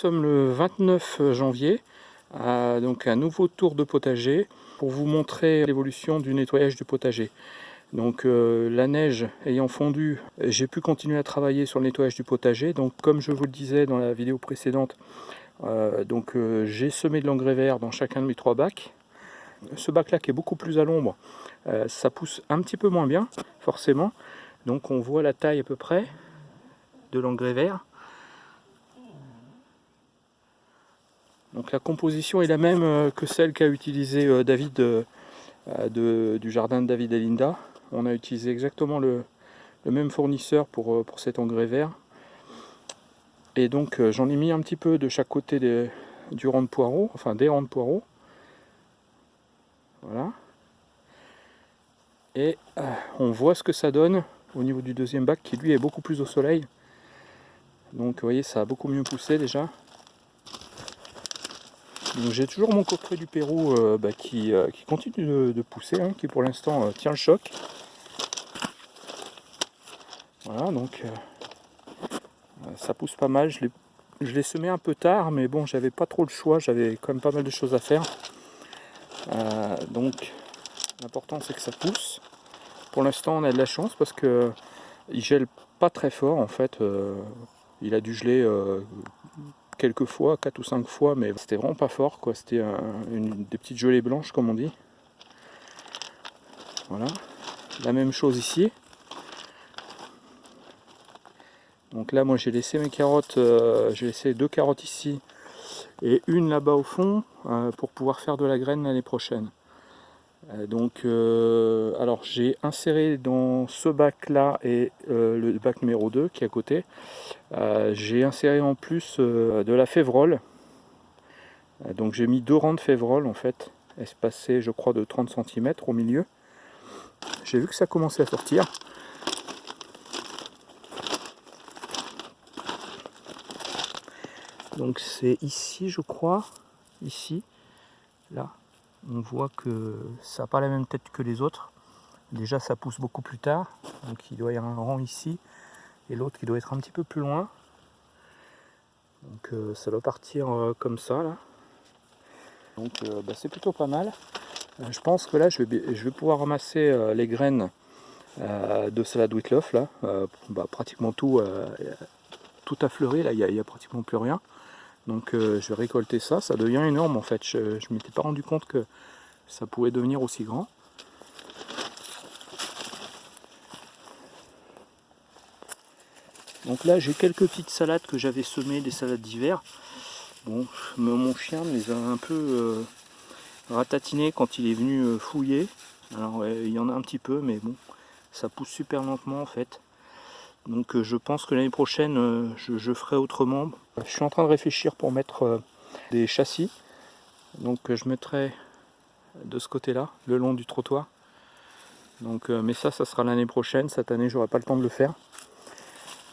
Sommes le 29 janvier, donc un nouveau tour de potager pour vous montrer l'évolution du nettoyage du potager. Donc euh, la neige ayant fondu, j'ai pu continuer à travailler sur le nettoyage du potager. Donc comme je vous le disais dans la vidéo précédente, euh, euh, j'ai semé de l'engrais vert dans chacun de mes trois bacs. Ce bac là qui est beaucoup plus à l'ombre, ça pousse un petit peu moins bien forcément. Donc on voit la taille à peu près de l'engrais vert. Donc la composition est la même euh, que celle qu'a utilisé euh, David euh, du jardin de David et Linda. On a utilisé exactement le, même fournisseur pour, cet engrais vert. Et donc j'en ai mis un petit peu de chaque côté du rang de poireau, enfin des rangs de poireaux. Voilà. Et on voit ce que ça donne au niveau du deuxième bac qui lui est beaucoup plus au soleil. Donc vous voyez ça a beaucoup mieux poussé déjà j'ai toujours mon coffret du Pérou euh, bah, qui, euh, qui, continue de, pousser, hein, qui pour l'instant euh, tient le choc. Voilà, donc ça pousse pas mal. Je l'ai semé un peu tard, mais bon, j'avais pas trop le choix, j'avais quand même pas mal de choses à faire. donc l'important c'est que ça pousse. Pour l'instant on a de la chance parce que il gèle pas très fort en fait. il a dû geler quelques fois, 4 ou 5 fois, mais c'était vraiment pas fort, quoi. C'était des petites gelées blanches, comme on dit. Voilà. La même chose ici. Donc là, moi, j'ai laissé mes carottes, euh, j'ai laissé deux carottes ici et une là-bas au fond euh, pour pouvoir faire de la graine l'année prochaine. Euh, donc, euh, alors j'ai inséré dans ce bac là et euh, le bac numéro 2 qui est à côté, j'ai inséré en plus de la févrole. donc j'ai mis deux rangs de févrole en fait, espacés je crois de 30 cm au milieu. J'ai vu que ça commençait à sortir. Donc c'est ici je crois, ici, là, on voit que ça n'a pas la même tête que les autres. Déjà ça pousse beaucoup plus tard, donc il doit y avoir un rang ici, et l'autre qui doit être un petit peu plus loin. Donc euh, ça doit partir euh, comme ça là. Donc euh, bah, c'est plutôt pas mal. je pense que là je vais, pouvoir ramasser les graines de salade Whitloff là. Bah, pratiquement tout, tout a fleuri, là il n'y a, a, pratiquement plus rien. Donc euh, je vais récolter ça, ça devient énorme en fait, je ne m'étais pas rendu compte que ça pouvait devenir aussi grand. Donc là j'ai quelques petites salades que j'avais semées, des salades d'hiver. Bon, mon chien les a un peu euh, ratatinées quand il est venu euh, fouiller. Alors il y en a un petit peu mais bon, ça pousse super lentement en fait. Donc euh, je pense que l'année prochaine, euh, je, ferai autrement. Je suis en train de réfléchir pour mettre euh, des châssis. Donc je mettrai de ce côté-là, le long du trottoir. Donc, mais ça, ça sera l'année prochaine. Cette année, j'aurai pas le temps de le faire.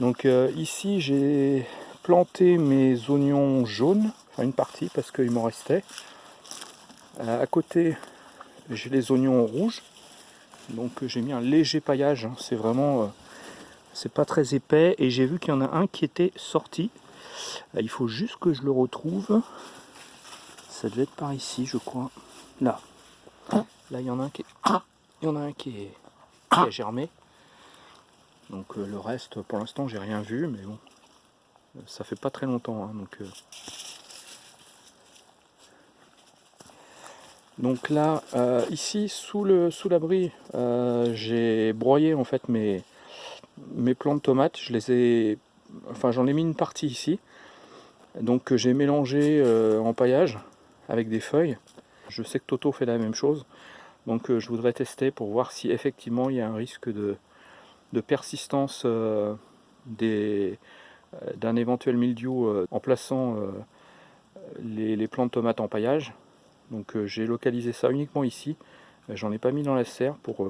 Donc ici, j'ai planté mes oignons jaunes, enfin une partie parce qu'il m'en restait. à côté, j'ai les oignons rouges. Donc j'ai mis un léger paillage. Hein. C'est vraiment c'est pas très épais et j'ai vu qu'il y en a un qui était sorti. Euh, il faut juste que je le retrouve. Ça devait être par ici je crois. Là. Là il y en a un qui est il y en a un qui est a germé. Donc euh, le reste pour l'instant j'ai rien vu mais bon. Ça fait pas très longtemps hein, donc euh. donc là ici sous le sous l'abri j'ai broyé en fait mes mes plants de tomates, je les ai, enfin j'en ai mis une partie ici, donc j'ai mélangé euh, en paillage avec des feuilles. Je sais que Toto fait la même chose, donc euh, je voudrais tester pour voir si effectivement il y a un risque de, persistance euh, d'un éventuel mildiou en plaçant les, les, plants de tomates en paillage. Donc j'ai localisé ça uniquement ici, j'en ai pas mis dans la serre pour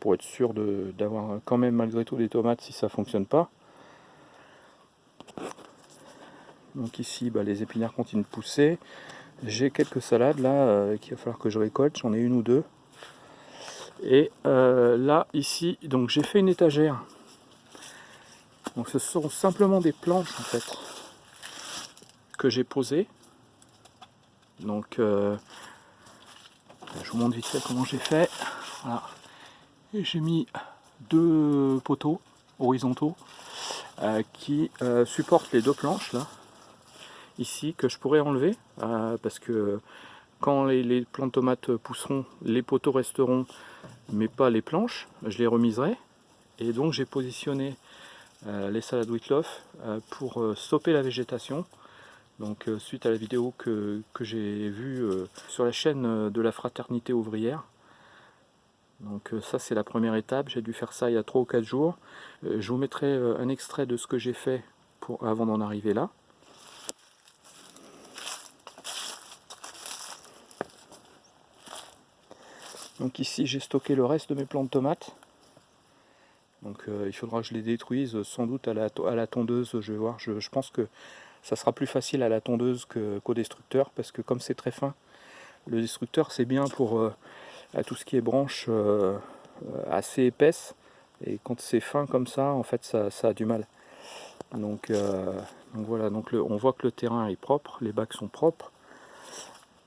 pour être sûr d'avoir quand même malgré tout des tomates si ça fonctionne pas. Donc ici bah, les épinards continuent de pousser. J'ai quelques salades là euh, qu'il va falloir que je récolte, j'en ai une ou deux. Et euh, là ici, donc j'ai fait une étagère. Donc ce sont simplement des planches en fait. que j'ai posé. Donc, euh, je vous montre vite fait comment j'ai fait. Voilà. J'ai mis deux poteaux horizontaux euh, qui euh, supportent les deux planches là, ici, que je pourrais enlever parce que quand les, les plantes tomates pousseront, les poteaux resteront, mais pas les planches. Je les remiserai. Et donc j'ai positionné les salades Whitloff pour stopper la végétation donc euh, suite à la vidéo que, j'ai vue euh, sur la chaîne euh, de la fraternité ouvrière. Donc ça c'est la première étape, j'ai dû faire ça il y a 3 ou 4 jours. je vous mettrai un extrait de ce que j'ai fait pour, avant d'en arriver là. Donc ici j'ai stocké le reste de mes plants de tomates. Donc il faudra que je les détruise sans doute à la, à la tondeuse, je vais voir. je pense que ça sera plus facile à la tondeuse qu'au destructeur parce que comme c'est très fin, le destructeur c'est bien pour euh, tout ce qui est branche euh, assez épaisse et quand c'est fin comme ça en fait ça, a du mal. Donc, euh, voilà, donc on voit que le terrain est propre, les bacs sont propres.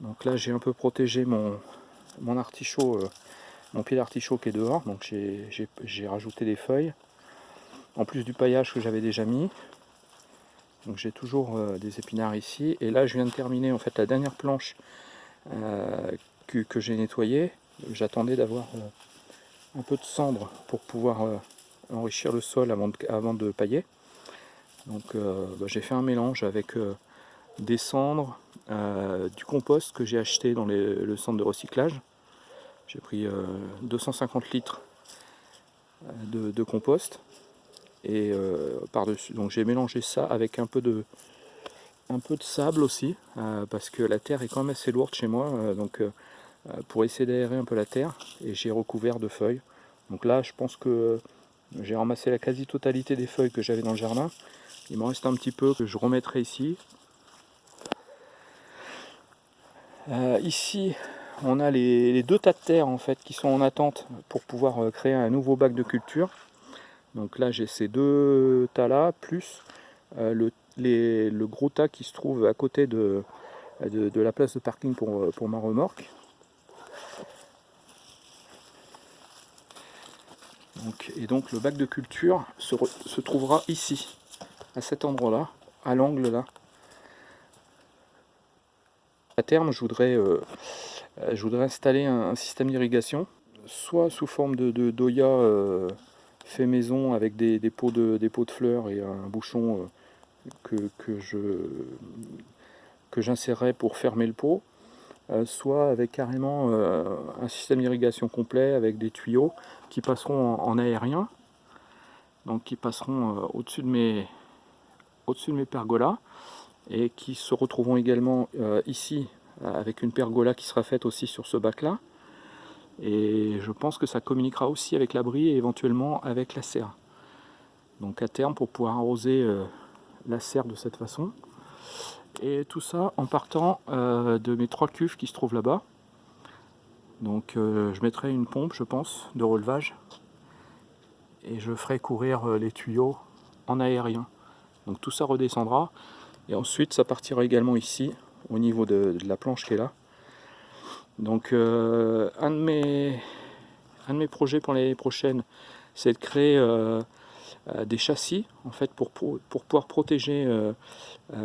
Donc là j'ai un peu protégé mon, mon artichaut, mon pied d'artichaut qui est dehors, donc j'ai rajouté des feuilles, en plus du paillage que j'avais déjà mis. Donc j'ai toujours euh, des épinards ici. Et là je viens de terminer en fait la dernière planche euh, que, j'ai nettoyée. J'attendais d'avoir euh, un peu de cendre pour pouvoir enrichir le sol avant de, pailler. Donc bah, j'ai fait un mélange avec des cendres, du compost que j'ai acheté dans le centre de recyclage. J'ai pris 250 litres de compost et euh, par-dessus. Donc j'ai mélangé ça avec un peu de, sable aussi, euh, parce que la terre est quand même assez lourde chez moi, euh, donc pour essayer d'aérer un peu la terre, et j'ai recouvert de feuilles. Donc là, je pense que j'ai ramassé la quasi-totalité des feuilles que j'avais dans le jardin. Il m'en reste un petit peu que je remettrai ici. ici, on a les, deux tas de terre en fait qui sont en attente pour pouvoir créer un nouveau bac de culture. Donc là j'ai ces deux tas là, plus euh, le, gros tas qui se trouve à côté de, de, la place de parking pour, pour ma remorque. Et donc le bac de culture se, trouvera ici, à cet endroit-là, à l'angle là. À terme, je voudrais, euh, installer un, système d'irrigation, soit sous forme de, doya euh, fait maison avec des, pots, de, fleurs et un bouchon euh, que, que pour fermer le pot, soit avec carrément euh, un système d'irrigation complet avec des tuyaux qui passeront en, aérien, donc qui passeront au-dessus de mes au-dessus de mes pergolas et qui se retrouveront également ici avec une pergola qui sera faite aussi sur ce bac là et je pense que ça communiquera aussi avec l'abri et éventuellement avec la serre. Donc à terme pour pouvoir arroser euh, la serre de cette façon. Et tout ça en partant euh, de mes trois cuves qui se trouvent là-bas. Donc euh, je mettrai une pompe je pense de relevage et je ferai courir les tuyaux en aérien. Donc tout ça redescendra et ensuite ça partira également ici au niveau de la planche qui est là donc euh, un, de mes, un de mes projets pour l'année prochaine, c'est de créer euh, euh, des châssis en fait pour, pour, pouvoir protéger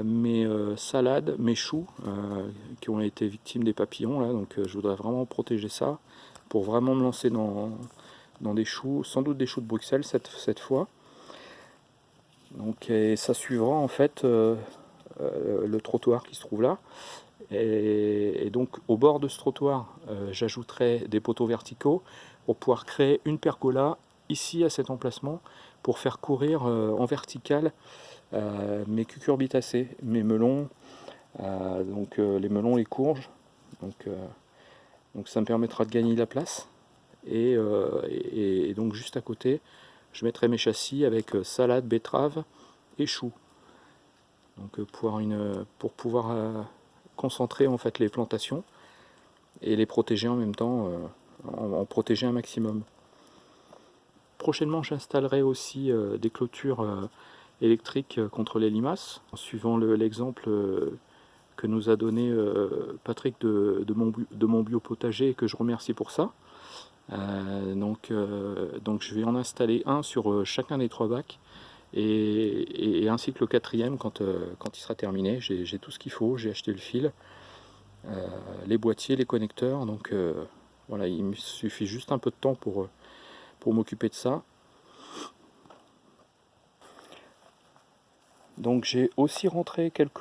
mes salades, mes choux qui ont été victimes des papillons. Là, donc je voudrais vraiment protéger ça pour vraiment me lancer dans, dans des choux, sans doute des choux de Bruxelles cette, cette fois. Donc ça suivra en fait le trottoir qui se trouve là. Et, donc au bord de ce trottoir, euh, j'ajouterai des poteaux verticaux pour pouvoir créer une pergola ici à cet emplacement pour faire courir euh, en vertical euh, mes cucurbitacées, mes melons, donc les melons, les courges. Donc, ça me permettra de gagner de la place. Et, donc juste à côté, je mettrai mes châssis avec salade, betterave et choux. Donc pour, pouvoir concentrer en fait les plantations et les protéger en même temps, euh, en, protéger un maximum. Prochainement j'installerai aussi euh, des clôtures euh, électrique contre les limaces, en suivant l'exemple que nous a donné Patrick de, mon, de mon biopotager et que je remercie pour ça. donc, donc je vais en installer un sur chacun des trois bacs et, ainsi que le quatrième quand, quand il sera terminé. J'ai tout ce qu'il faut, j'ai acheté le fil, les boîtiers, les connecteurs, donc voilà, il me suffit juste un peu de temps pour, pour m'occuper de ça. Donc j'ai aussi rentré quelques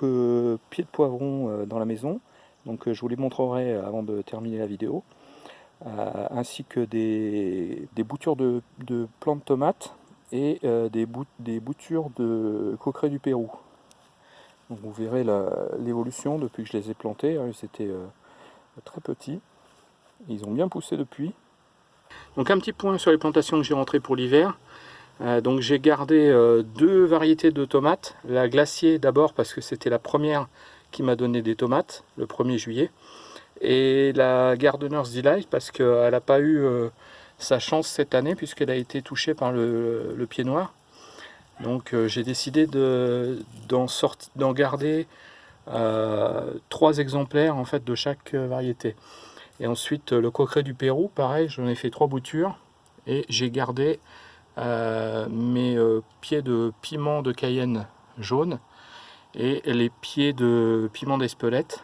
pieds de poivron euh, dans la maison, donc euh, je vous les montrerai avant de terminer la vidéo, euh, ainsi que des, boutures de, de plantes de tomates et des, des, boutures de coqueret du Pérou. Donc vous verrez l'évolution depuis que je les ai plantés, hein, ils étaient très petits, ils ont bien poussé depuis. Donc un petit point sur les plantations que j'ai rentrées pour l'hiver. Euh, donc j'ai gardé euh, deux variétés de tomates. La glacier d'abord parce que c'était la première qui m'a donné des tomates le 1er juillet. Et la Gardener's Delight parce qu'elle n'a pas eu euh, sa chance cette année puisqu'elle a été touchée par le, pied noir. Donc j'ai décidé d'en garder trois exemplaires en fait de chaque variété. Et ensuite, le coqueret du Pérou, pareil, j'en ai fait trois boutures. Et j'ai gardé euh, mes euh, pieds de piment de Cayenne jaune et les pieds de piment d'Espelette.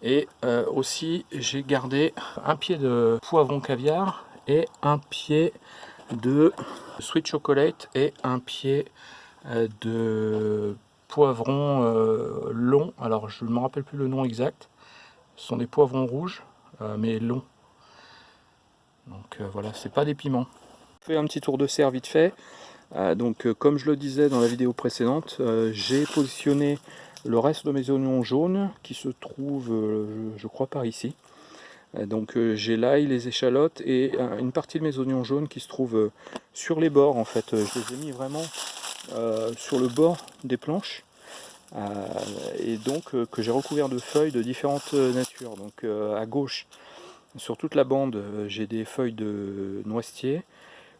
Et euh, aussi, j'ai gardé un pied de poivron caviar et un pied de sweet chocolate et un pied de poivron long. Alors, je ne me rappelle plus le nom exact. Ce sont des poivrons rouges, euh, mais longs. Donc euh, voilà, c'est pas des piments. Je fais un petit tour de serre vite fait. Euh, donc comme je le disais dans la vidéo précédente, j'ai positionné le reste de mes oignons jaunes qui se trouvent, je, crois, par ici. donc j'ai l'ail, les échalotes et une partie de mes oignons jaunes qui se trouvent sur les bords en fait. Je les ai mis vraiment sur le bord des planches. Euh, et donc euh, que j'ai recouvert de feuilles de différentes euh, natures. Donc à gauche, sur toute la bande, j'ai des feuilles de noisetier.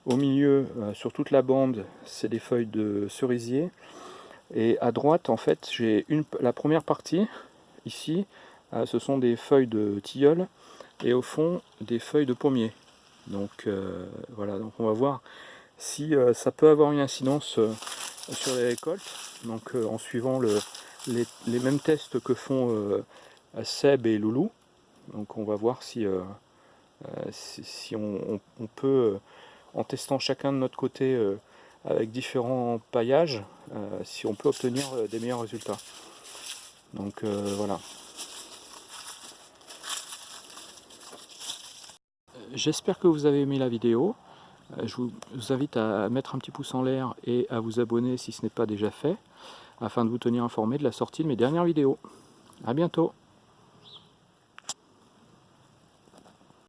Au milieu, sur toute la bande, c'est des feuilles de cerisier. Et à droite, en fait, j'ai la première partie, ici, ce sont des feuilles de tilleul. Et au fond, des feuilles de pommier. Donc voilà, donc on va voir si ça peut avoir une incidence sur les récoltes, donc euh, en suivant les, mêmes tests que font euh, Seb et Loulou. Donc on va voir si, euh, si, on, peut, en testant chacun de notre côté avec différents paillages, si on peut obtenir des meilleurs résultats. Donc voilà. J'espère que vous avez aimé la vidéo. Euh, je vous invite à mettre un petit pouce en l'air et à vous abonner si ce n'est pas déjà fait, afin de vous tenir informé de la sortie de mes dernières vidéos. A bientôt